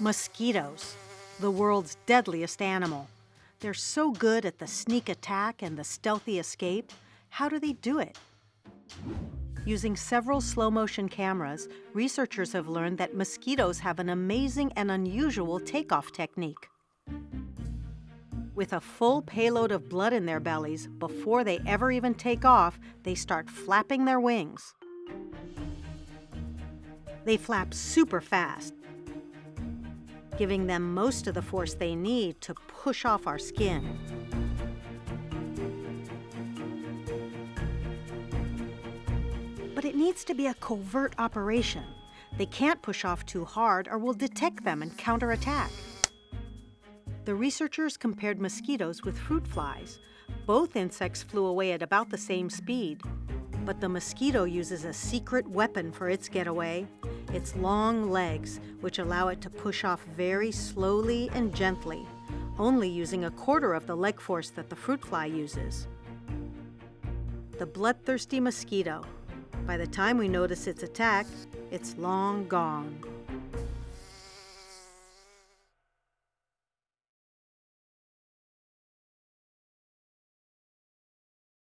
Mosquitoes, the world's deadliest animal. They're so good at the sneak attack and the stealthy escape. How do they do it? Using several slow motion cameras, researchers have learned that mosquitoes have an amazing and unusual takeoff technique. With a full payload of blood in their bellies, before they ever even take off, they start flapping their wings. They flap super fast, giving them most of the force they need to push off our skin. But it needs to be a covert operation. They can't push off too hard or we'll detect them and counterattack. The researchers compared mosquitoes with fruit flies. Both insects flew away at about the same speed. But the mosquito uses a secret weapon for its getaway its long legs, which allow it to push off very slowly and gently, only using a quarter of the leg force that the fruit fly uses. The bloodthirsty mosquito. By the time we notice its attack, it's long gone.